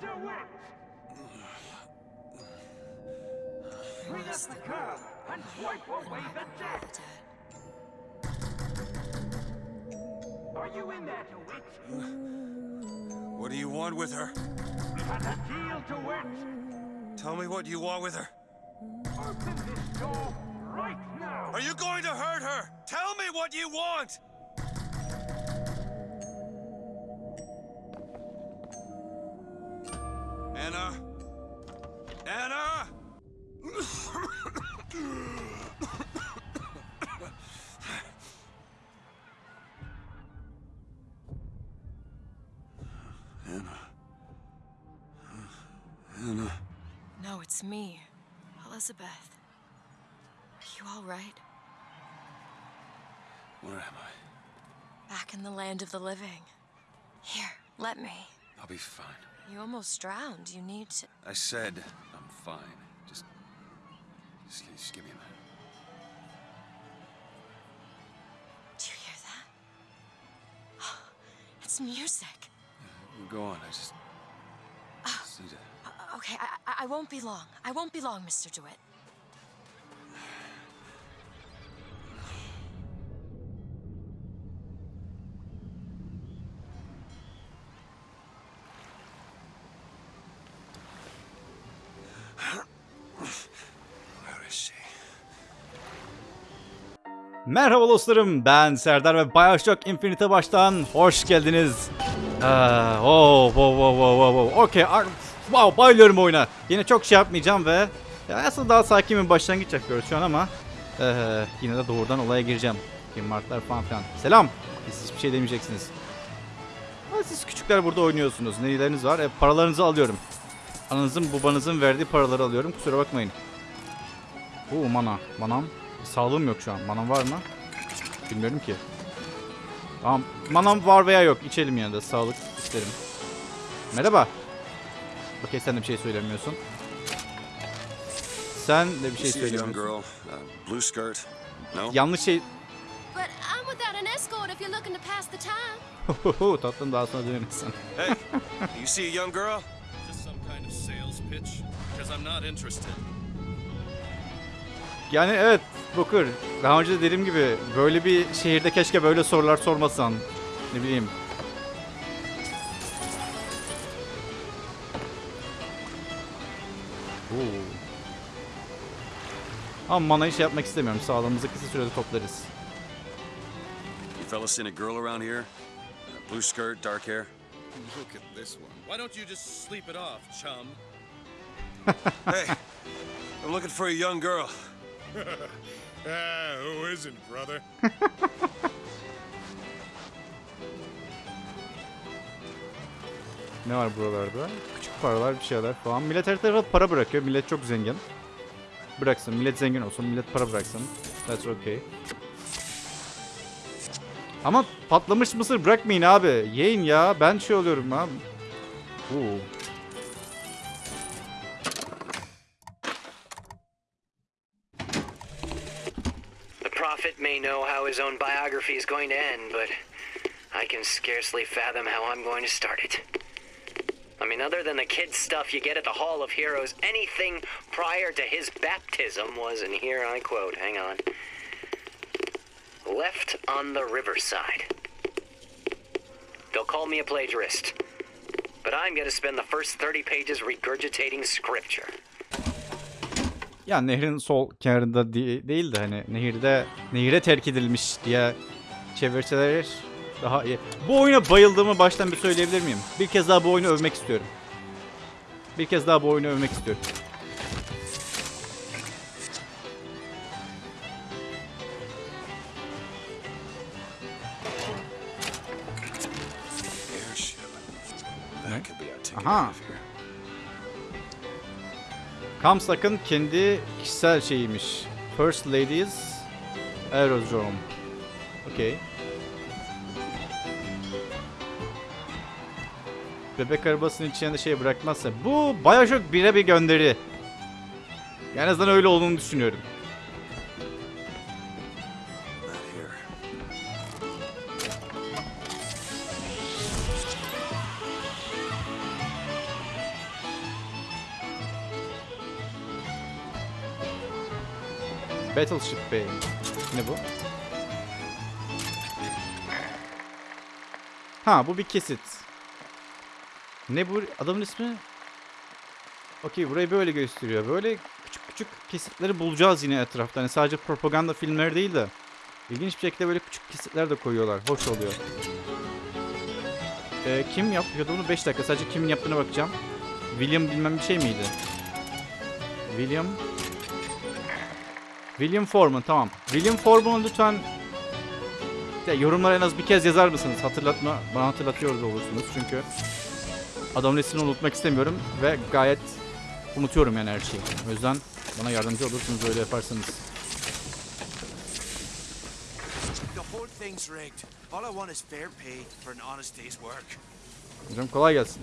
DeWitt! Bring us the girl and wipe away the debt! Are you in there, DeWitt? What do you want with her? Got a deal, DeWitt! Tell me what you want with her. Open this door right now! Are you going to hurt her? Tell me what you want! Anna? Anna? Anna. Anna. No, it's me, Elizabeth. Are you all right? Where am I? Back in the land of the living. Here, let me. I'll be fine. You almost drowned. You need to. I said I'm fine. Just, just, just give me a minute. Do you hear that? It's music. Go on. I just, just need to. Uh, okay, I, I, I won't be long. I won't be long, Mr. DeWitt. Merhaba dostlarım ben Serdar ve Bioshock Infinite'e baştan hoş geldiniz. Aa, oh, wow, wow, wow, wow. Okey, wow, bayılıyorum oyuna. Yine çok şey yapmayacağım ve ya aslında daha sakin bir başlangıç yapıyoruz şu an ama eee, yine de doğrudan olaya gireceğim. Kim marklar falan filan. Selam. Siz hiçbir şey demeyeceksiniz. Siz küçükler burada oynuyorsunuz. Neyileriniz var? E, paralarınızı alıyorum. Ananızın babanızın verdiği paraları alıyorum. Kusura bakmayın. Oo mana. Manam. Sağlığım yok şu an. Manam var mı? Bilmiyorum ki. Tamam. Manam var veya yok. İçelim yani de. Sağlık isterim. Merhaba. Okey sen de bir şey söylemiyorsun. Sen de bir şey söylemiyorsun. uh. Yanlış şey... Time. Tatlım daha sonra dönüyorsun. Hey, you see a young girl? This some kind of sales pitch? Because I'm not interested. Yani evet Booker. Daha önce de dediğim gibi böyle bir şehirde keşke böyle sorular sormasan. Ne bileyim. Oo. Ama manayı şey yapmak istemiyorum. Sağlığımızı kısa sürede toplarız. You fellas seen a girl around here? Blue skirt, dark hair. Look at this one. Why don't you just sleep it off, chum? Hey, I'm looking for a young girl. Ah, who isn't, brother? Ne var buralarda? Küçük paralar bir şeyler falan. Millet her tarafa para bırakıyor. Millet çok zengin. Bıraksın. Millet zengin olsun. Millet para bıraksın. That's okay. Ama patlamış mısır bırakmayın abi. Yiyin ya. Ben şey oluyorum abi. Oo. May know how his own biography is going to end, but I can scarcely fathom how I'm going to start it. I mean, other than the kid stuff you get at the Hall of Heroes, anything prior to his baptism was, and here I quote, hang on, left on the riverside. They'll call me a plagiarist, but I'm going to spend the first 30 pages regurgitating scripture. Ya nehrin sol kenarında değil de hani nehirde nehire terk edilmiş diye çevirseler daha iyi. Bu oyuna bayıldığımı baştan bir söyleyebilir miyim? Bir kez daha bu oyunu övmek istiyorum. Bir kez daha bu oyunu övmek istiyorum. Aha. Kamsak'ın kendi kişisel şeyiymiş. First Ladies Aerodrome. Okey. Bebek arabasının içine de şey bırakmazsa. Bu Bioshock 1'e bir gönderi. En azından öyle olduğunu düşünüyorum. Battleship Bay. Ne bu? Ha bu bir kesit. Ne bu? Adamın ismi? Okey burayı böyle gösteriyor. Böyle küçük küçük kesitleri bulacağız yine etrafta. Hani sadece propaganda filmleri değil de. İlginç bir şekilde böyle küçük kesitler de koyuyorlar. Hoş oluyor. Ee, kim yapıyordu bunu? 5 dakika. Sadece kimin yaptığına bakacağım. William bilmem bir şey miydi? William... William Foreman tamam. William Foreman'ı lütfen ya, yorumlara en az bir kez yazar mısınız? Hatırlatma, bana hatırlatıyor da olursunuz çünkü adamın ismini unutmak istemiyorum ve gayet unutuyorum yani her şeyi. O yüzden bana yardımcı olursunuz öyle yaparsanız. The whole thing's rigged. All I want is fair pay for an honest day's work. Hocam kolay gelsin.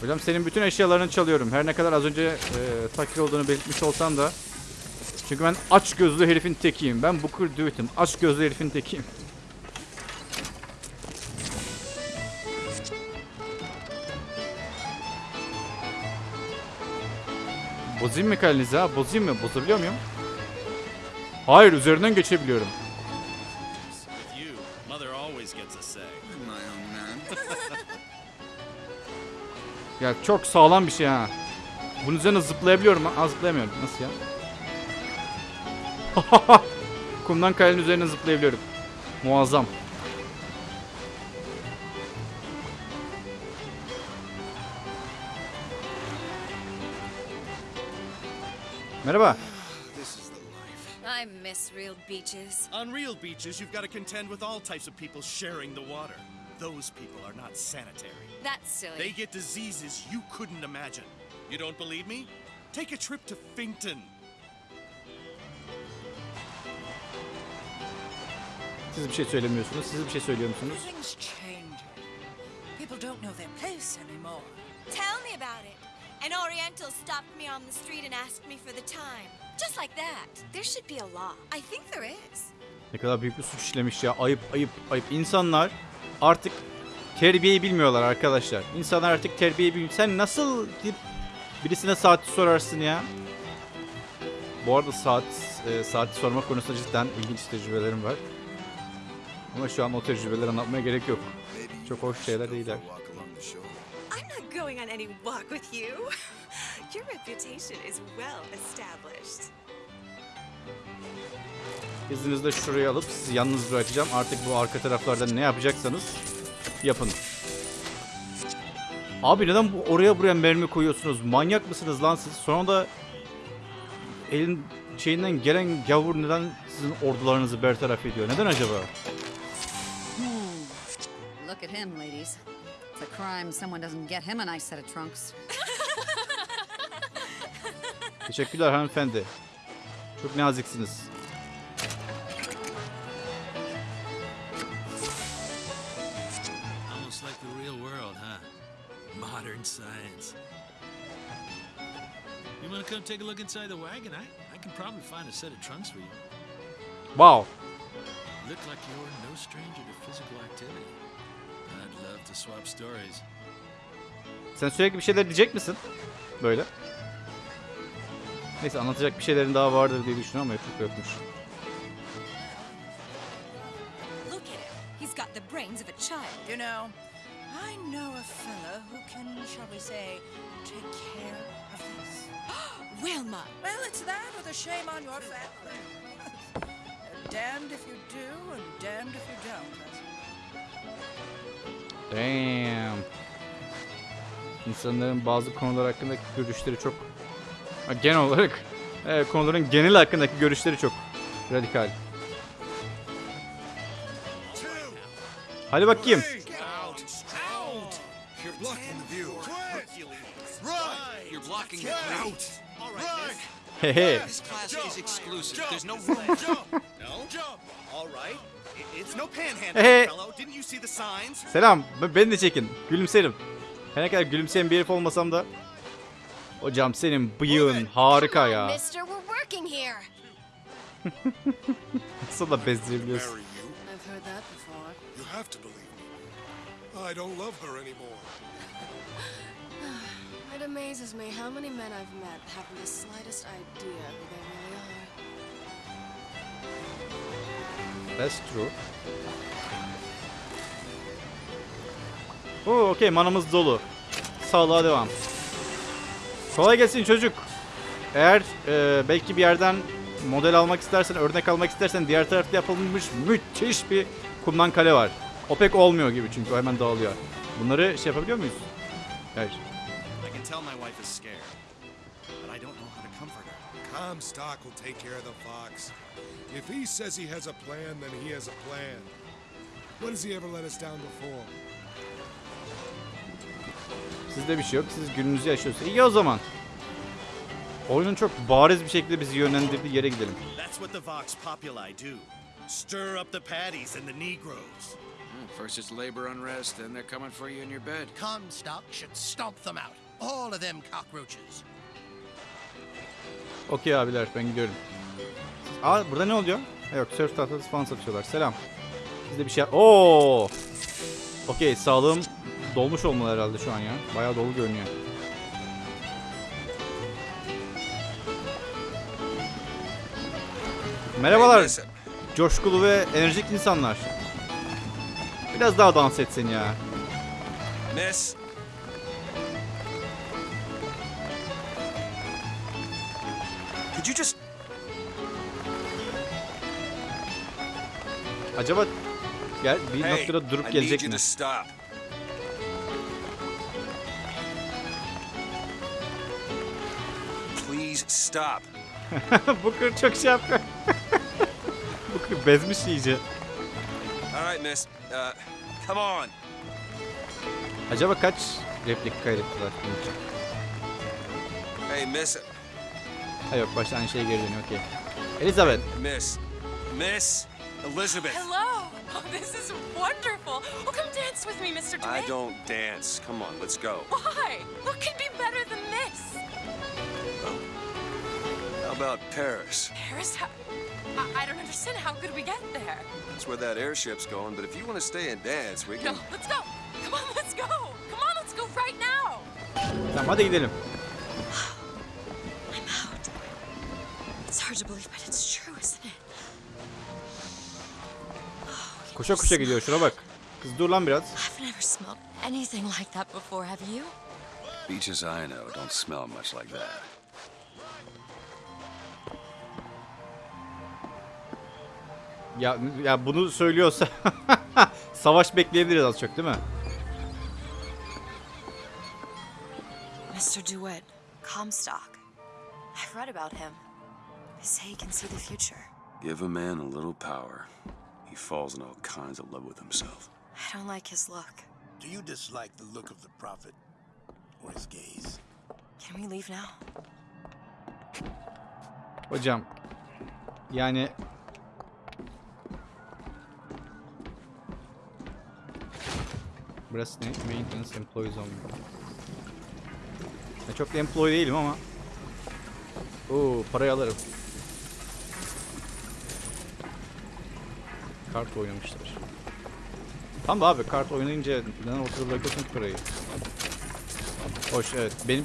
Hocam senin bütün eşyalarını çalıyorum. Her ne kadar az önce e, fakir olduğunu belirtmiş olsam da. Çünkü ben aç gözlü herifin tekiyim. Ben Booker Dewitt'im. Aç gözlü herifin tekiyim. Bozayım mı kalenizi ha? Bozayım mı? Bozabiliyor muyum? Hayır üzerinden geçebiliyorum. Ya çok sağlam bir şey ha. Bunun üzerine zıplayabiliyorum ha. Zıplayamıyorum. Nasıl ya? Kumdan kayanın üzerine zıplayabiliyorum. Muazzam. Merhaba. I miss real beaches. On real beaches, you've got to contend with all types of people sharing the water. Those people are not sanitary. That's silly. They get diseases you couldn't imagine. You don't believe me? Take a trip to Finkton. Siz bir şey söylemiyorsunuz. Siz bir şey söylüyor musunuz? Everything's changing. People don't know their place anymore. Tell me about it. An Oriental stopped me on the street and asked me for the time. Just like that. There should be a law. I think there is. Ne kadar büyük bir suç işlemiş ya. Ayıp ayıp ayıp. İnsanlar artık terbiyeyi bilmiyorlar arkadaşlar. İnsanlar artık terbiyeyi bilmiyor. Sen nasıl birisine saati sorarsın ya? Bu arada saat e, saati sorma konusunda cidden ilginç tecrübelerim var. Ama şu an o tecrübeleri anlatmaya gerek yok. Çok hoş şeyler değiller. Going on any walk with you. Your reputation is well established. İzninizle şurayı alıp sizi yalnız bırakacağım. Artık bu arka taraflarda ne yapacaksanız yapın. Abi neden bu oraya buraya mermi koyuyorsunuz? Manyak mısınız lan siz? Sonra da elin şeyinden gelen gavur neden sizin ordularınızı bertaraf ediyor? Neden acaba? Look at him, ladies. It's a crime someone doesn't get him a nice set of trunks. Teşekkürler hanımefendi. Çok naziksiniz. Almost like the real world, huh? Modern science. You want to come take a look inside the wagon? I, I can probably find a set of trunks for you. Wow. Look like you're no stranger to physical activity. I'd love to swap stories. Sen sürekli bir şeyler diyecek misin? Böyle. Neyse anlatacak bir şeylerin daha vardır diye düşünüyorum ama çok yokmuş. Look at him. He's got the brains of a child. You know, I know a fella who can, shall we say, take care of this. Wilma. Well, it's that or the shame on your family. damned if you do and damned if you don't. Damn. İnsanların bazı konular hakkındaki görüşleri çok... Genel olarak e, konuların genel hakkındaki görüşleri çok radikal. Hadi bakayım. Hehe. Signs? Selam. Beni de çekin. Gülümserim. Her ne kadar gülümseyen bir herif olmasam da. Hocam senin bıyığın harika ya. mister. We're working here. Nasıl da bezdirebiliyorsun. I've heard that before. You have to believe me. I don't love her anymore. I It amazes me how many men I've met haven't the slightest idea who they really are. That's true. Oo, okey manamız dolu. Sağlığa devam. Kolay gelsin çocuk. Eğer e, belki bir yerden model almak istersen, örnek almak istersen diğer tarafta yapılmış müthiş bir kumdan kale var. O pek olmuyor gibi çünkü hemen dağılıyor. Bunları şey yapabiliyor muyuz? Hayır. I can tell my wife is scared, but I don't know how to comfort her. Comstock will take care of the fox. If he says he has a plan, then he has a plan. When has he ever let us down before? Sizde bir şey yok. Siz gününüzü yaşıyorsunuz. İyi o zaman. Oyunun çok bariz bir şekilde bizi yönlendirdiği yere gidelim. That's what the Vox Populi do. Stir up the paddies and the Negroes. Hmm, First it's labor unrest, then they're coming for you in your bed. Comstock should stomp them out. All of them cockroaches. Okey abiler ben gidiyorum. Aa burada ne oluyor? Ha, Yok surf tahtası falan satıyorlar. Selam. Bizde bir şey Oo. Okey sağlığım dolmuş olmalı herhalde şu an ya. Bayağı dolu görünüyor. Merhabalar. Coşkulu ve enerjik insanlar. Biraz daha dans etsin ya. Miss. Could you just Acaba gel bir Hey, noktada durup gelecek mi? Stop. Booker çok şey yapıyor. Booker bezmiş iyice. All right, miss. Uh, come on. Acaba kaç replik kaydettiler bunun için? Hey, miss. Ha yok başta aynı şeye geri dönüyor okey. Elizabeth. Miss. Miss Elizabeth. Hello! Oh, this is wonderful. Oh, come dance with me, Mr. I Dwayne. don't dance. Come on, let's go. Why? What could be better than this? How about Paris? Paris? How, I, I don't understand. How could we get there? That's where that airship's going, but if you want to stay and dance, we can... No, can... let's go. Come on, let's go. Come on, let's go right now. Tamam hadi gidelim. I'm out. It's hard to believe, but it's true, isn't it? Oh, koşa koşa gidiyor şuna bak. Kız dur lan biraz. I've never smelled anything like that before, have you? Beaches I know don't smell much like that. Ya ya bunu söylüyorsa savaş bekleyebiliriz az çok değil mi? Mr. DeWitt, Comstock. I've read about him. They say he can see the future. Give a man a little power. He falls in all kinds of love with himself. I don't like his look. Do you dislike the look of the prophet or his gaze? Can we leave now? Hocam. Yani Burası ne? Maintenance Employees Only. Ya çok da employee değilim ama. Oo, parayı alırım. Kart oynamışlar. Tamam da abi kart oynayınca neden ortada bırakıyorsun parayı? Hoş evet. Benim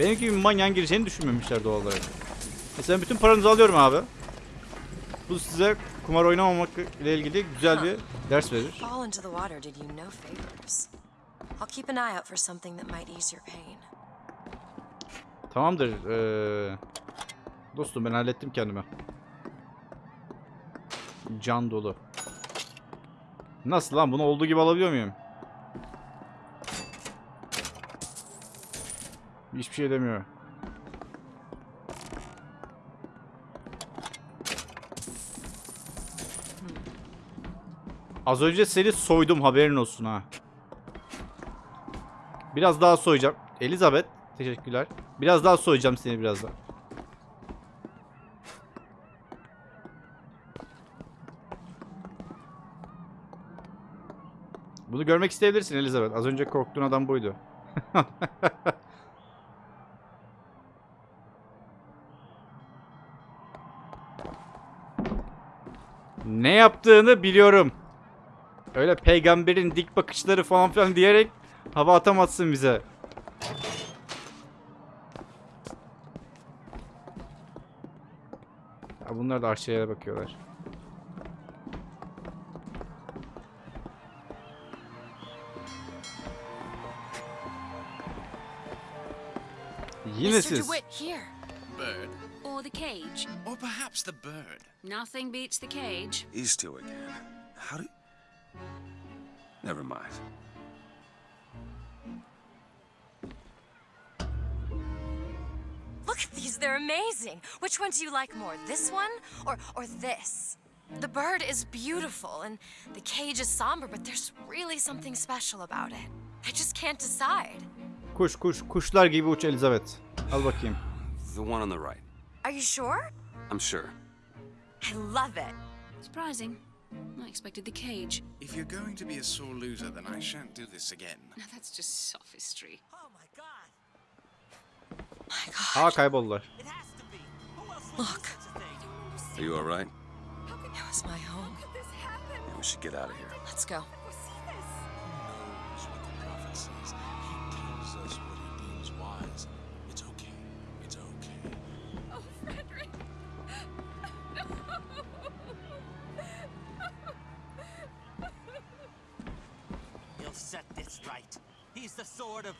benim gibi bir manyağın gireceğini düşünmemişler doğal olarak. Mesela bütün paranızı alıyorum abi. Bu size kumar oynamamak ile ilgili güzel bir ders verir. Fall into the water did you no favors. I'll keep an eye out for something that might ease your pain. Tamamdır. Ee, dostum ben hallettim kendime. Can dolu. Nasıl lan? Bunu olduğu gibi alabiliyor muyum? Hiçbir şey demiyor. Az önce seni soydum haberin olsun ha. Biraz daha soyacağım. Elizabeth teşekkürler. Biraz daha soyacağım seni birazdan. Bunu görmek isteyebilirsin Elizabeth. Az önce korktuğun adam buydu. ne yaptığını biliyorum. Öyle peygamberin dik bakışları falan filan diyerek hava atamazsın bize. Ya bunlar da arşivlere bakıyorlar. Yine siz. Bird. Or the cage. Or perhaps the bird. Nothing beats the cage. He's still again. How do... Never mind. Look at these, they're amazing. Which one do you like more, this one or, or this? The bird is beautiful and the cage is somber, but there's really something special about it. I just can't decide. Kuş kuş kuşlar gibi uç Elizabeth. Al bakayım. The one on the right. Are you sure? I'm sure. I love it. Surprising. I expected the cage. If you're going to be a sore loser, then I shan't do this again. Now that's just sophistry. Aa kayboldular. Look, Are you all right? it was my home. Yeah, we should get out of here. Let's go.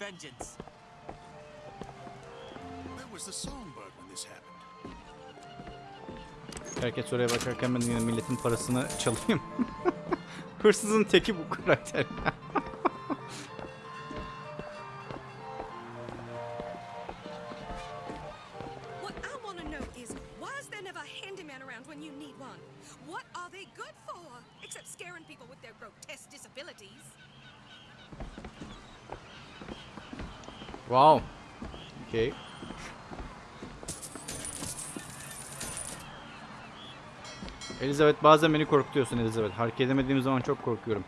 Vengeance. Where was the songbird when this happened? Herkes oraya bakarken ben yine milletin parasını çalayım. Hırsızın teki bu karakter. Elizabeth bazen beni korkutuyorsun Elizabeth. Hareket edemediğim zaman çok korkuyorum.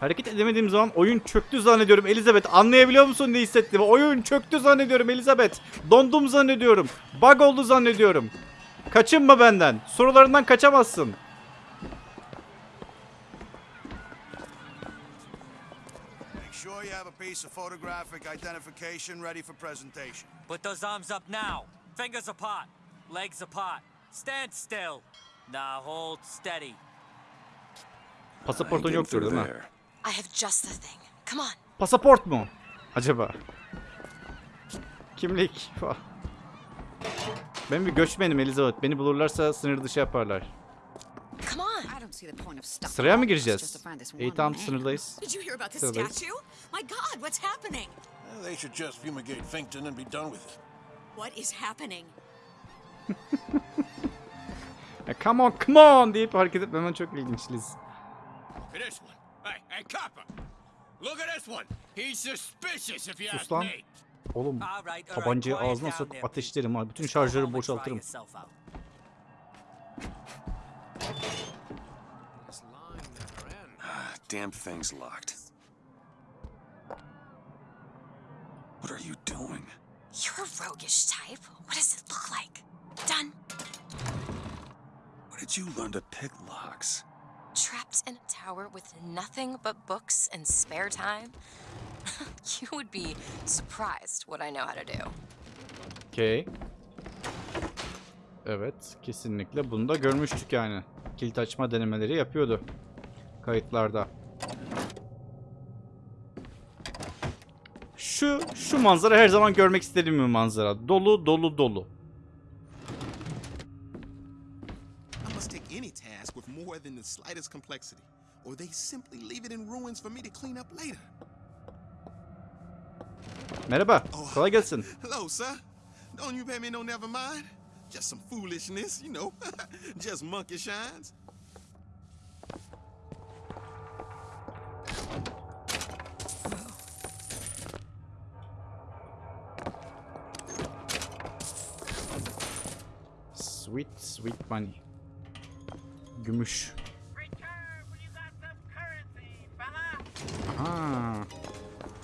Hareket edemediğim zaman oyun çöktü zannediyorum Elizabeth. Anlayabiliyor musun ne hissettiğimi? Oyun çöktü zannediyorum Elizabeth. Dondum zannediyorum. Bug oldu zannediyorum. Kaçınma benden. Sorularından kaçamazsın. Make sure you have a piece of photographic identification ready for presentation. Put those arms up now. Fingers apart. Legs apart. Stand still. Now hold steady. Pasaportun yoktur değil mi? I have just the thing. Come on. Pasaport mu? Acaba? Kimlik. falan. Ben bir göçmenim Elizabeth. Beni bulurlarsa sınır dışı yaparlar. Come on. I don't see the point of stopping Sıraya mı gireceğiz? to find this İyi tamam sınırdayız. Did you hear about the Sıradayız. statue? My God, what's happening? Well, they should just fumigate Finkton and be done with it. What is happening? Ya, come on come on deyip hareket etmemen çok ilginç Liz. This one. Hey, hey, copper! Look at this one. He's suspicious if you Sus ask lan. me. Oğlum tabancayı ağzına sokup ateşlerim ha. Bütün şarjörü boşaltırım. Damn thing's locked. What are you doing? You're a roguish type. What does it look like? Done. Where did you learn to pick locks? Trapped in a tower with nothing but books and spare time? you would be surprised what I know how to do. Okey. Evet kesinlikle bunu da görmüştük yani. Kilit açma denemeleri yapıyordu. Kayıtlarda. Şu şu manzara her zaman görmek istediğim bir manzara. Dolu dolu dolu. More than the slightest complexity, or they simply leave it in ruins for me to clean up later. Merhaba. Oh, kolay gelsin. Hello, sir. Don't you pay me no never mind? Just some foolishness, you know. Just monkey shines. Sweet sweet money. Gümüş. Aha.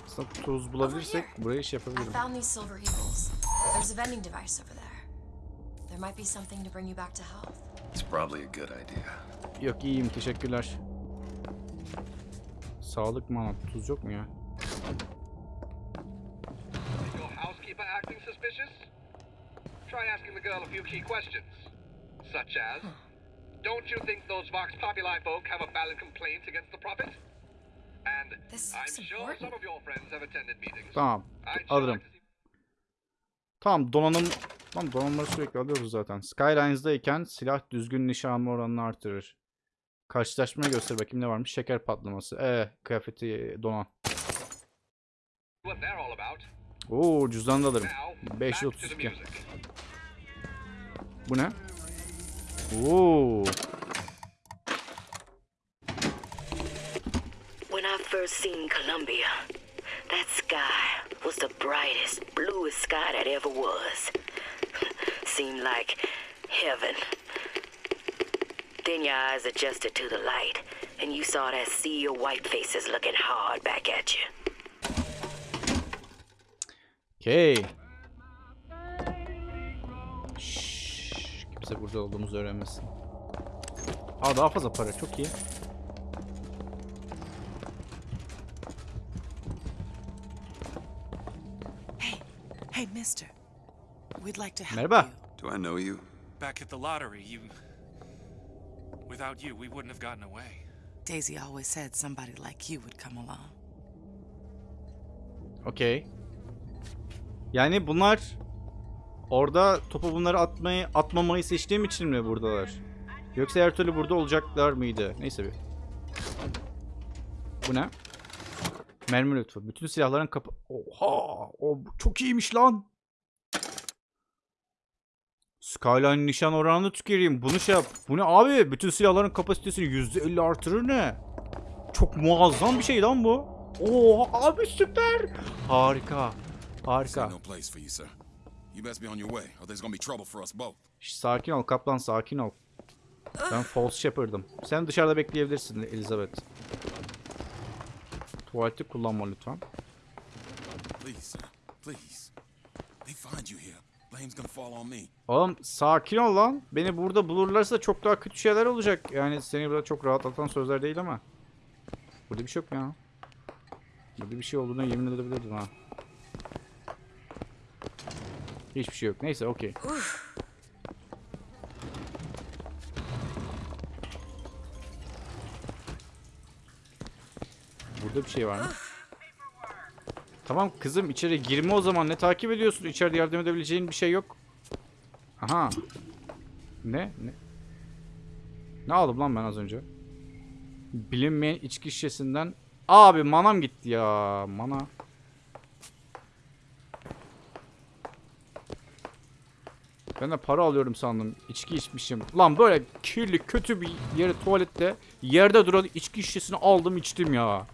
Aslında tuz bulabilirsek buraya iş I yapabilirim. found these silver eagles. There's a vending device over there. There might be something to bring you back to health. It's probably a good idea. Yok iyiyim teşekkürler. Sağlık mı anlat? Tuz yok mu ya? Try asking the girl a few key questions. Such as, don't you think those Vox Populi folk have a valid complaint against the Prophet? And I'm sure some of your friends have attended meetings. Tamam. Alırım. Tamam donanım... Tamam donanımları sürekli alıyoruz zaten. Skylines'dayken silah düzgün nişan alma oranını artırır. Karşılaşmaya göster bakayım ne varmış. Şeker patlaması. Ee, kıyafeti donan. Oo cüzdanı da alırım. Now, back to the 532. music. Bu ne? Oo. When I first seen Columbia, that sky was the brightest, bluest sky that ever was. Seemed like heaven. Then your eyes adjusted to the light, and you saw that sea of white faces looking hard back at you. Okey. Kimse burada olduğumuzu öğrenmesin. Aa daha fazla para çok iyi. Hey, mister. We'd like to help Merhaba. Do I know you? Back at the lottery, you. Without you, we wouldn't have gotten away. Daisy always said somebody like you would come along. Okey. Yani bunlar orada topu bunları atmayı atmamayı seçtiğim için mi buradalar? Yoksa her türlü burada olacaklar mıydı? Neyse bir. Bu ne? Mermi lütfu. Bütün silahların kapı... Oha! O çok iyiymiş lan. Skyline nişan oranını tüküreyim. Bunu şey yap. Bu ne abi? Bütün silahların kapasitesini %50 artırır ne? Çok muazzam bir şey lan bu. Oha abi süper. Harika. Harika. You, best be on your way, or there's gonna be trouble for us both. Şş, Sakin ol kaplan sakin ol. Ben false shepherd'ım. Sen dışarıda bekleyebilirsin Elizabeth. Tuvaleti kullanma lütfen. Please. Please. They find you here. Blame's gonna fall on me. Oğlum sakin ol lan. Beni burada bulurlarsa çok daha kötü şeyler olacak. Yani seni burada çok rahatlatan sözler değil ama. Burada bir şey yok ya? Burada bir şey olduğuna yemin edebilirdim ha. Hiçbir şey yok. Neyse okey. Burada bir şey var mı? Tamam kızım içeri girme o zaman. Ne takip ediyorsun? İçeride yardım edebileceğin bir şey yok. Aha. Ne? Ne? Ne aldım lan ben az önce? Bilinmeyen içki şişesinden. Abi manam gitti ya. Mana. Ben de para alıyorum sandım. İçki içmişim. Lan böyle kirli kötü bir yere tuvalette yerde duran içki şişesini aldım içtim ya.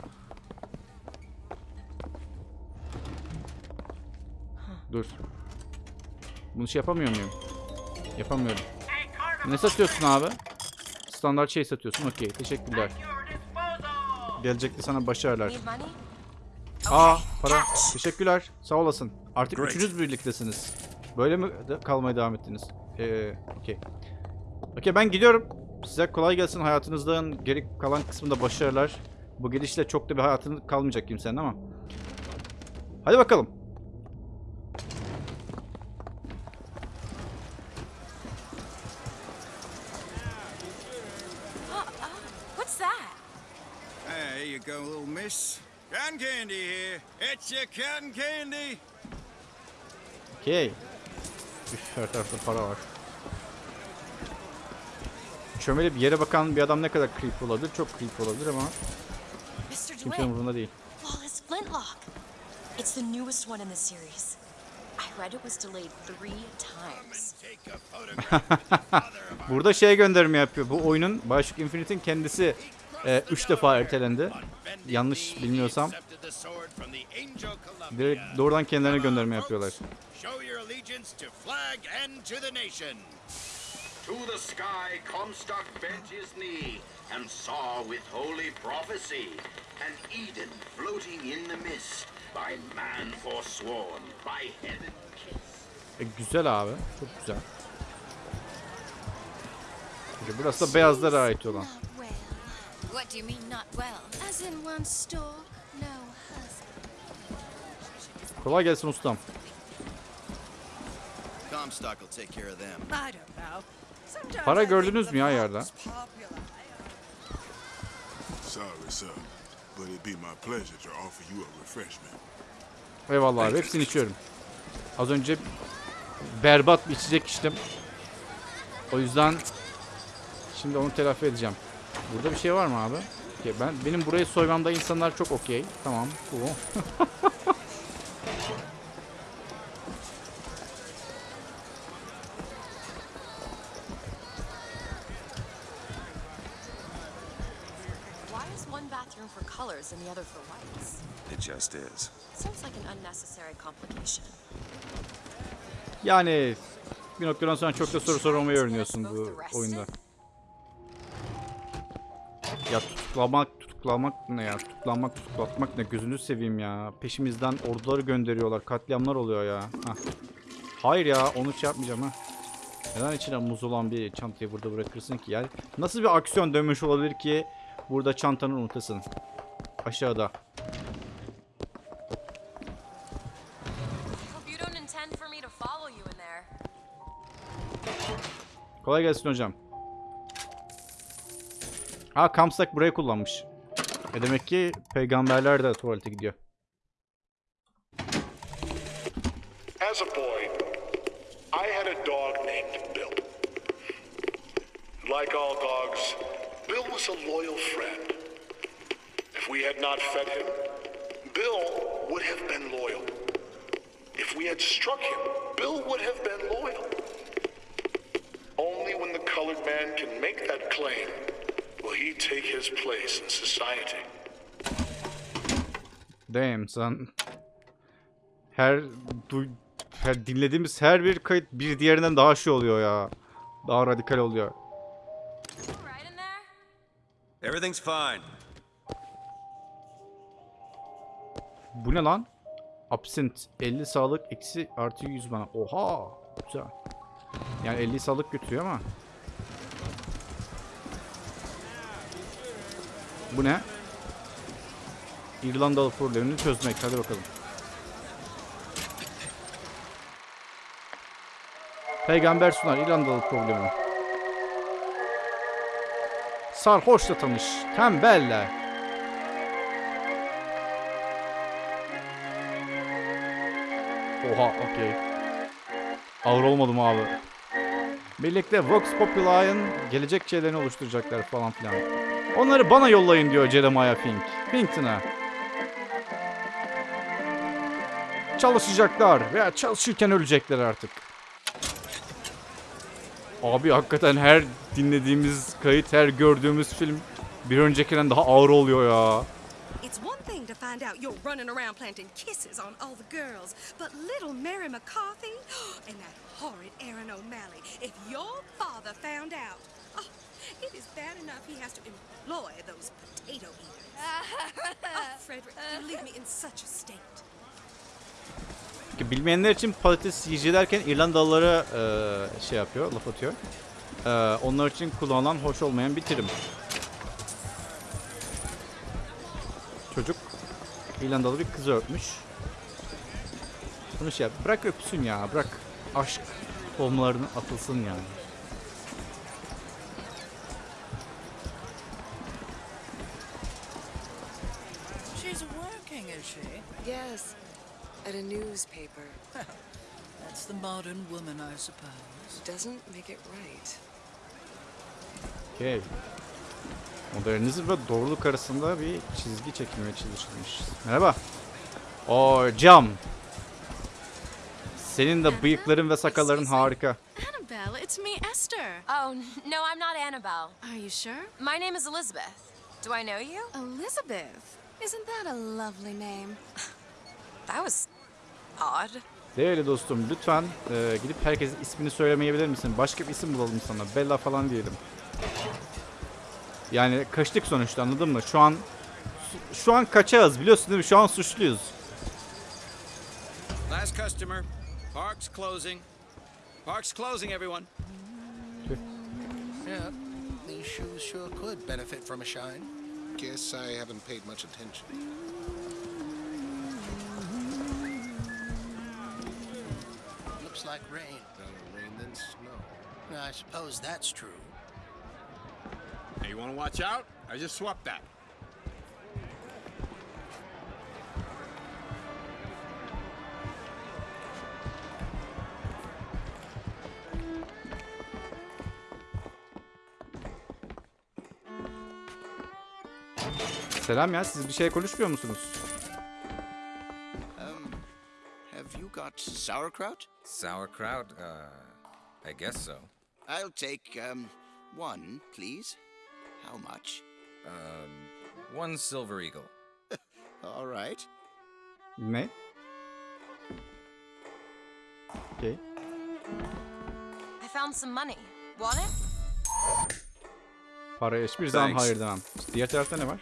Dur. Bunu şey yapamıyor muyum? Yapamıyorum. Ne satıyorsun abi? Standart şey satıyorsun. Okey. Teşekkürler. Gelecekte sana başarılar. Aa para. Teşekkürler. Sağ olasın. Artık Great. üçünüz birliktesiniz. Böyle mi de kalmaya devam ettiniz? Ee, okey. Okey ben gidiyorum. Size kolay gelsin hayatınızdan geri kalan kısmında başarılar. Bu gidişle çok da bir hayatın kalmayacak kimsenin ama. Hadi bakalım. What's that? There you go, little miss. Cotton candy here. It's your cotton candy. Okey. Her tarafta para var. Çömelip yere bakan bir adam ne kadar creep olabilir? Çok creep olabilir ama kimsenin umurunda değil. Flawless Flintlock. It's the newest one in the series. I read it was delayed three times. Burada şey gönderme yapıyor. Bu oyunun Bioshock Infinite'in kendisi 3 defa ertelendi. Yanlış bilmiyorsam. Direkt doğrudan kendilerine gönderme yapıyorlar. Allegiance to flag and to the nation. To the sky Comstock bent his knee and saw with holy prophecy an Eden floating in the mist by man forsworn, by heaven kissed. E, güzel abi. Çok güzel. Peki, burası da beyazlara ait olan. What do you mean, not well? As in one stalk, no husband. Kolay gelsin ustam. Para gördünüz mü ya yerde? Fox popular. Sorry, sir, but it'd be my pleasure to offer you a refreshment. Eyvallah abi hepsini içiyorum. Az önce berbat bir içecek içtim. O yüzden şimdi onu telafi edeceğim. Burada bir şey var mı abi? Ben benim burayı soymamda insanlar çok okey. Tamam. is one bathroom for colors and the other for whites? It just is. Sounds like an unnecessary complication. Yani bir noktadan sonra çok da soru sormayı öğreniyorsun bu oyunda. Ya tutuklamak, tutuklamak ne ya? Tutuklanmak, tutuklatmak ne? Gözünü seveyim ya. Peşimizden orduları gönderiyorlar. Katliamlar oluyor ya. Hah. Hayır ya onu şey yapmayacağım ha. Neden içine muz olan bir çantayı burada bırakırsın ki? Yani nasıl bir aksiyon dönmüş olabilir ki burada çantanı unutasın? Aşağıda. Kolay gelsin hocam. Ha Kamsak burayı kullanmış. E demek ki peygamberler de tuvalete gidiyor. As a boy, I had a dog named Bill. Like all dogs, was a loyal friend. If we had not fed him, Bill would have been loyal. If we had struck him, Bill would have been loyal. Only when the colored man can make that claim will he take his place in society. Damn sen. Her, duy, her dinlediğimiz her bir kayıt bir diğerinden daha şey oluyor ya. Daha radikal oluyor. Everything's fine. Bu ne lan? Absent 50 sağlık eksi artı 100 bana. Oha! Güzel. Yani 50 sağlık götürüyor ama. Bu ne? İrlandalı problemini çözmek. Hadi bakalım. Peygamber sunar İrlandalı problemi. Sarhoşla tanış. Tembelle. Oha okey. Ağır olmadım abi. Birlikte Vox Populai'ın gelecek şeylerini oluşturacaklar falan filan. Onları bana yollayın diyor Jeremiah Fink. Finkton'a. Çalışacaklar veya çalışırken ölecekler artık. Abi hakikaten her dinlediğimiz kayıt, her gördüğümüz film bir öncekinden daha ağır oluyor ya. It's one thing to find out you're running around planting kisses on all the girls, but little Mary McCarthy and that horrid Aaron O'Malley, if your father found out, oh, it is bad enough he has to employ those potato eaters. oh, Frederick, you leave me in such a state. Bilmeyenler için patates yiyici derken İrlandalılara e, şey yapıyor, laf atıyor. E, onlar için kullanılan hoş olmayan bir terim. Çocuk İrlandalı bir kızı öpmüş. Bunu şey yap, bırak öpsün ya, bırak aşk tohumlarını atılsın yani. Modern woman, I suppose. Doesn't make it right. Okey. Modernizm ve doğruluk arasında bir çizgi çekilmeye çalışılmış. Merhaba. O cam. Senin de bıyıkların ve sakalların harika. Annabelle, it's me, Esther. Oh, no, I'm not Annabelle. Are you sure? My name is Elizabeth. Do I know you? Elizabeth. Isn't that a lovely name? That was odd. Değerli dostum lütfen e, gidip herkesin ismini söylemeyebilir misin? Başka bir isim bulalım sana. Bella falan diyelim. Yani kaçtık sonuçta anladın mı? Şu an şu an kaçağız biliyorsun değil mi? Şu an suçluyuz. Last customer. Park's closing. Park's closing, everyone. Yeah, these shoes sure could benefit from a shine. Guess I haven't paid much attention. Like rain. Rather rain than snow. I suppose that's true. Hey, you want to watch out? I just swapped that. Selam ya siz bir şey konuşmuyor musunuz? Have sauerkraut? Sauerkraut? Uh, I guess so. I'll take, um, one, please. How much? Um, one silver eagle. All right. Ne? Okay. I found some money. Want it? Paraya hiçbir zaman Thanks. hayır demem. Diğer tarafta ne var?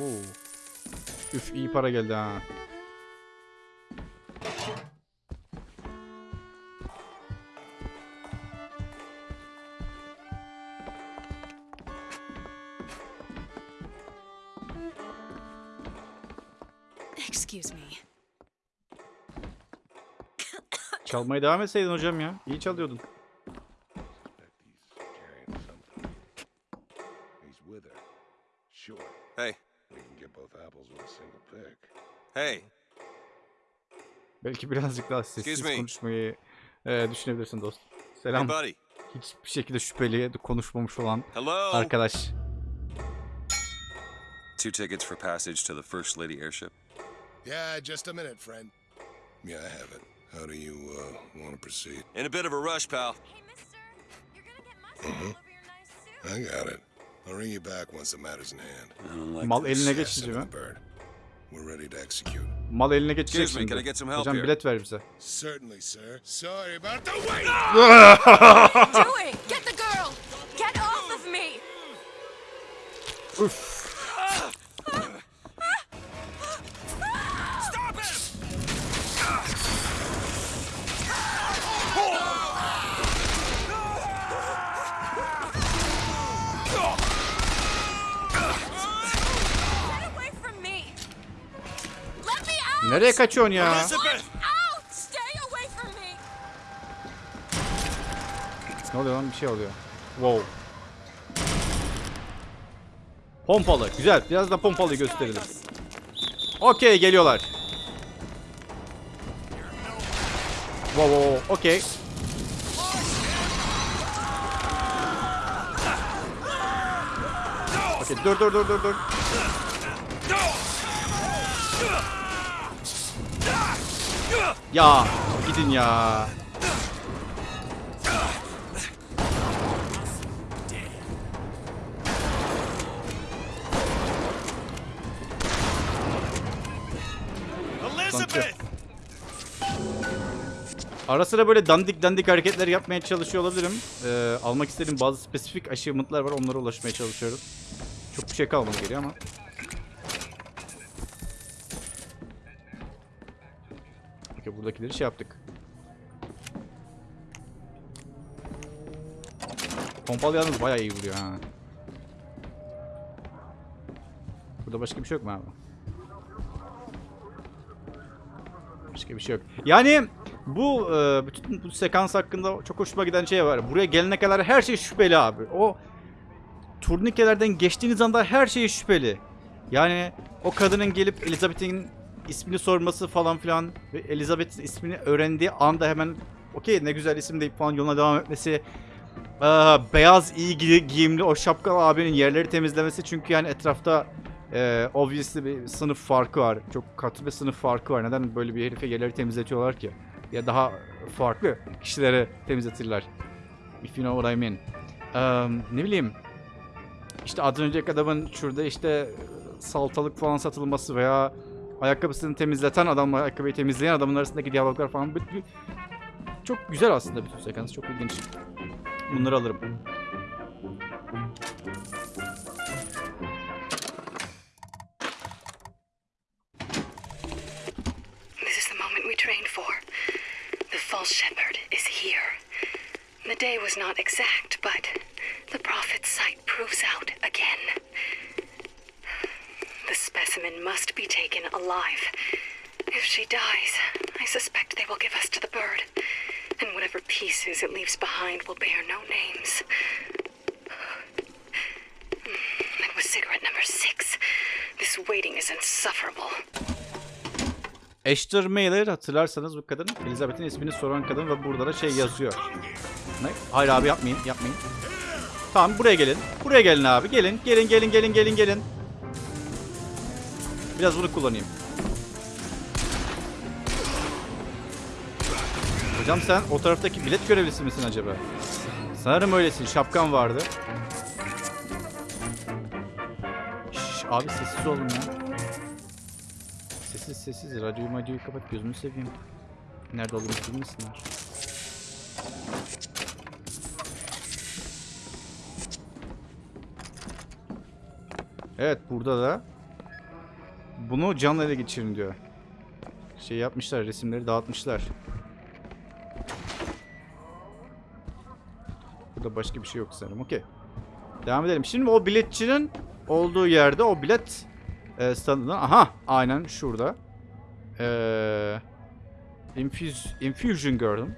Oo. Üf iyi para geldi ha. Excuse me. Çalmaya devam etseydin hocam ya. İyi çalıyordun. He's with her. Sure. Hey. We can get both apples with a single pick. Hey. Belki birazcık daha Excuse sessiz me. konuşmayı e, düşünebilirsin dostum. Selam. Hey. Hiçbir şekilde şüpheli konuşmamış olan Hello? arkadaş. Two tickets for passage to the First Lady airship. Yeah, just a minute, friend. Yeah, I have it. How do you, uh, want to proceed? In a bit of a rush, pal. Uh-huh. I got it. I'll ring you back once the matter's in hand. Mal eline Assassin geçince of mi? the bird. We're ready to execute. Mal eline geçecek şimdi. can I get some help Hocam here? bilet ver bize. Certainly, sir. Sorry about the wait! What are you doing? Get the girl! Get off of me! Üf. Nereye kaçıyorsun ya? Ne oluyor lan? Bir şey oluyor. Wow. Pompalı. Güzel. Biraz da pompalıyı gösterelim. Okey geliyorlar. Wow wow wow. Okey. Okey dur dur dur dur dur. Ya gidin ya. Ara sıra böyle dandik dandik hareketler yapmaya çalışıyor olabilirim. Ee, almak istediğim bazı spesifik achievement'lar var. Onlara ulaşmaya çalışıyorum. Çok bir şey kalmadı geriye ama. Okey buradakileri şey yaptık. Pompalı yalnız bayağı iyi vuruyor ha. Burada başka bir şey yok mu abi? Başka bir şey yok. Yani bu e, bütün bu sekans hakkında çok hoşuma giden şey var. Buraya gelene kadar her şey şüpheli abi. O turnikelerden geçtiğiniz anda her şey şüpheli. Yani o kadının gelip Elizabeth'in ismini sorması falan filan ve Elizabeth'in ismini öğrendiği anda hemen okey ne güzel isim deyip falan yoluna devam etmesi. Ee, beyaz iyi gi- giyimli o şapkalı abinin yerleri temizlemesi çünkü yani etrafta e, obviously bir sınıf farkı var. Çok katı bir sınıf farkı var. Neden böyle bir herife yerleri temizletiyorlar ki? Ya daha farklı kişilere temizletirler. If you know what I mean. Ee, ne bileyim. İşte az önceki adamın şurada işte saltalık falan satılması veya ayakkabısını temizleten adamla ayakkabıyı temizleyen adamın arasındaki diyaloglar falan. Çok güzel aslında bütün sekans. Çok ilginç. Bunları alırım. This is the moment we trained for. The false shepherd is here. The day was not exact, but the prophet's sight proves out again. The specimen must be taken alive. If she dies, I suspect they will give us to the bird. And whatever pieces it leaves behind will bear no names. That was cigarette number six. This waiting is insufferable. Esther Mailer hatırlarsanız bu kadın Elizabeth'in ismini soran kadın ve burada da şey yazıyor. Ne? Hayır abi yapmayın yapmayın. Tamam buraya gelin. Buraya gelin abi gelin. Gelin gelin gelin gelin gelin. Biraz bunu kullanayım. Hocam sen o taraftaki bilet görevlisi misin acaba? Sanırım öylesin. Şapkan vardı. Şş, abi sessiz olun ya. Sessiz sessiz. Radyoyu madyoyu kapat. Gözünü seveyim. Nerede olduğunu bilmesinler. Evet burada da bunu canlı ele geçirin diyor. Şey yapmışlar resimleri dağıtmışlar. Burada başka bir şey yok sanırım. Okey. Devam edelim. Şimdi o biletçinin olduğu yerde o bilet e, standından. Aha aynen şurada. Eee infuse, infusion gördüm.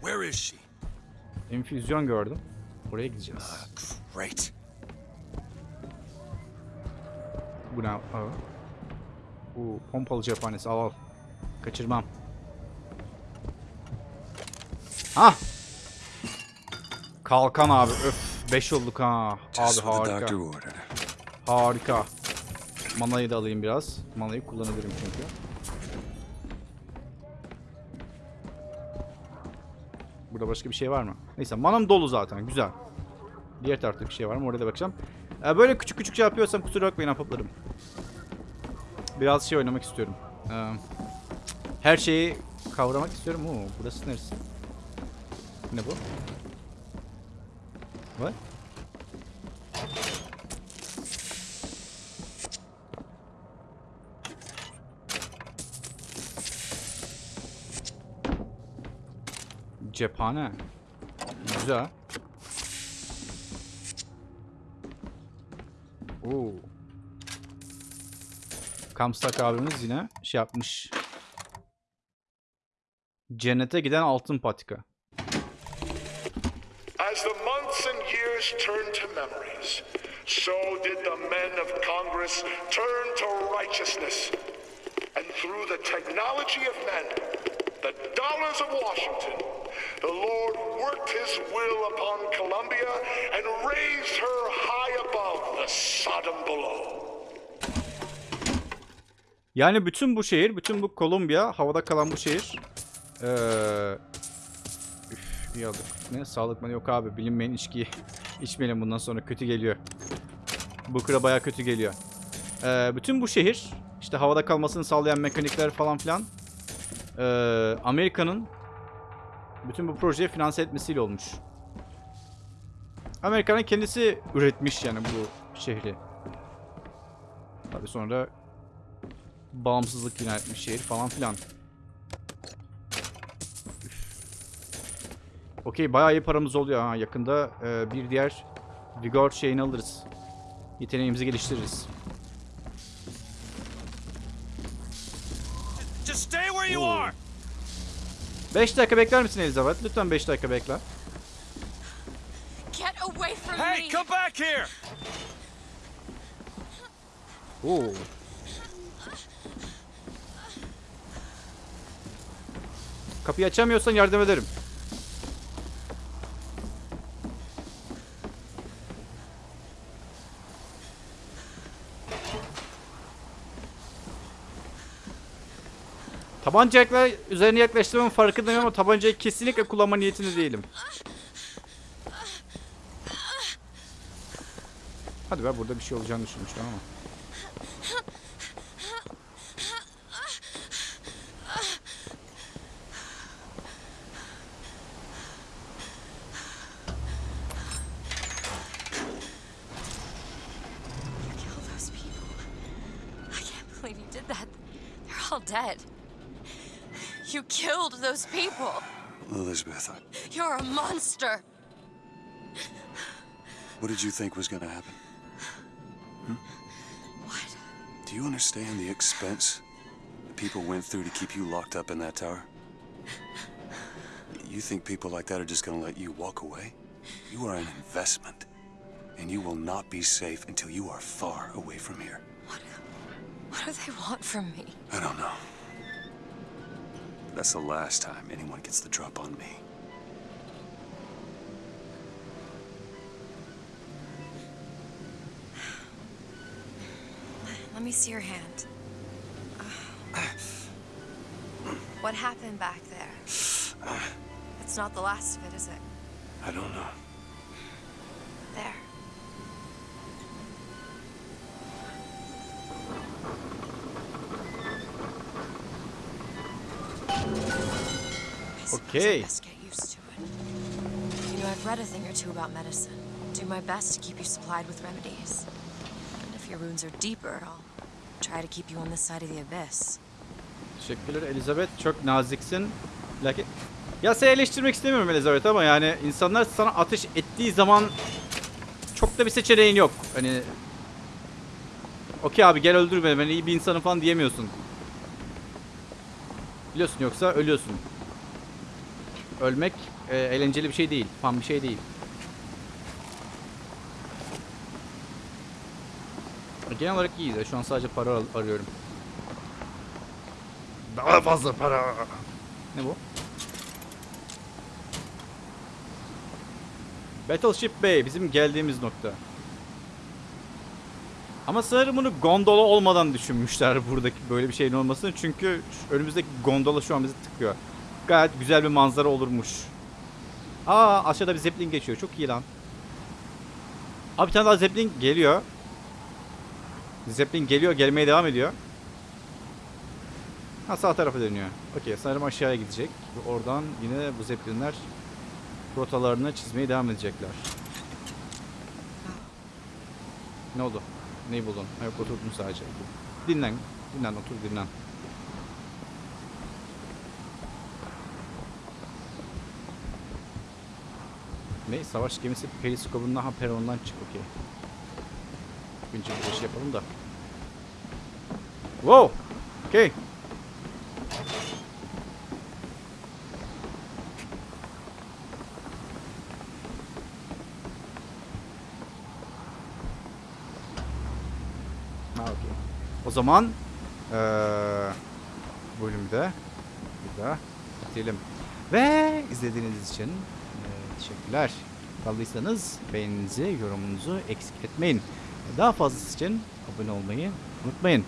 Where is she? Infüzyon gördüm. Oraya gideceğiz. Great. Bu ne? Aa. Bu pompalı cephanesi al al. Kaçırmam. Ah! Kalkan abi öf. 5 olduk ha. Abi harika. Harika. Manayı da alayım biraz. Manayı kullanabilirim çünkü. Burada başka bir şey var mı? Neyse manam dolu zaten güzel. Diğer tarafta bir şey var mı? Oraya da bakacağım. Ee, böyle küçük küçük şey yapıyorsam kusura bakmayın ahbaplarım. Biraz şey oynamak istiyorum. Ee, her şeyi kavramak istiyorum. Oo, burası neresi? Ne bu? What? Cephane. Güzel. Oo. Kamstak abimiz yine şey yapmış. Cennete giden altın patika. As the months and years turn to memories, so did the men of Congress turn to righteousness. And through the technology of men, the dollars of Washington, the Lord worked his will upon Columbia and raised her high above the Sodom below. Yani bütün bu şehir, bütün bu Kolombiya, havada kalan bu şehir. Ee, üf, iyi aldık. Ne? Sağlık mı? Yok abi. Bilinmeyen içkiyi içmeyelim bundan sonra. Kötü geliyor. Bu kıra baya kötü geliyor. Ee, bütün bu şehir, işte havada kalmasını sağlayan mekanikler falan filan. ee, Amerika'nın bütün bu projeyi finanse etmesiyle olmuş. Amerika'nın kendisi üretmiş yani bu şehri. Tabi sonra bağımsızlık ilan etmiş şehir falan filan. Okey bayağı iyi paramız oluyor ha. Yakında e, bir diğer Vigor şeyini alırız. Yeteneğimizi geliştiririz. Just stay where you are. 5 dakika bekler misin Elizabeth? Lütfen 5 dakika bekle. Get away from Hey, me! come back here! Oo. Kapıyı açamıyorsan yardım ederim. Tabancayla üzerine yaklaştığımın farkındayım ama tabancayı kesinlikle kullanma niyetinde değilim. Hadi be burada bir şey olacağını düşünmüştüm ama. Those people. Elizabeth, You're a monster. What did you think was going to happen? Hmm? What? Do you understand the expense the people went through to keep you locked up in that tower? You think people like that are just going to let you walk away? You are an investment, and you will not be safe until you are far away from here. What do they want from me? I don't know. That's the last time anyone gets the drop on me. Let me see your hand. What happened back there? It's not the last of it, is it? I don't know. Best get used to it. You know, I've read a thing or two about medicine. Do my best to keep you supplied with remedies. And if your wounds are deeper, I'll try to keep you on this side of the abyss. Teşekkürler Elizabeth. Çok naziksin. Lakin... Ya seni eleştirmek istemiyorum Elizabeth ama yani insanlar sana ateş ettiği zaman çok da bir seçeneğin yok. Hani Okey abi gel öldür beni ben iyi bir insanım falan diyemiyorsun. Biliyorsun yoksa ölüyorsun. Ölmek e, eğlenceli bir şey değil. Fan bir şey değil. Genel olarak iyiyiz. ya. Şu an sadece para ar- arıyorum. Daha fazla para. Ne bu? Battleship Bay bizim geldiğimiz nokta. Ama sanırım bunu gondola olmadan düşünmüşler buradaki böyle bir şeyin olmasını. Çünkü önümüzdeki gondola şu an bizi tıkıyor. Gayet güzel bir manzara olurmuş. Aa aşağıda bir zeppelin geçiyor. Çok iyi lan. Abi bir tane daha zeppelin geliyor. Zeppelin geliyor, gelmeye devam ediyor. Ha sağ tarafa dönüyor. Okey sanırım aşağıya gidecek. Oradan yine bu zeppelinler rotalarını çizmeye devam edecekler. Ne oldu? Neyi buldun? Yok oturdun sadece. Dinlen. Dinlen otur dinlen. Ne? Savaş gemisi periskopundan ha perondan çık okey. Önce bir şey yapalım da. Wow! Okey. O zaman eee bu bölümü de burada bitirelim. Ve izlediğiniz için teşekkürler. Kaldıysanız beğeninizi, yorumunuzu eksik etmeyin. Daha fazlası için abone olmayı unutmayın.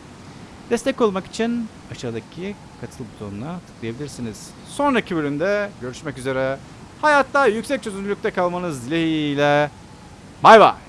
Destek olmak için aşağıdaki katıl butonuna tıklayabilirsiniz. Sonraki bölümde görüşmek üzere. Hayatta yüksek çözünürlükte kalmanız dileğiyle. Bay bay.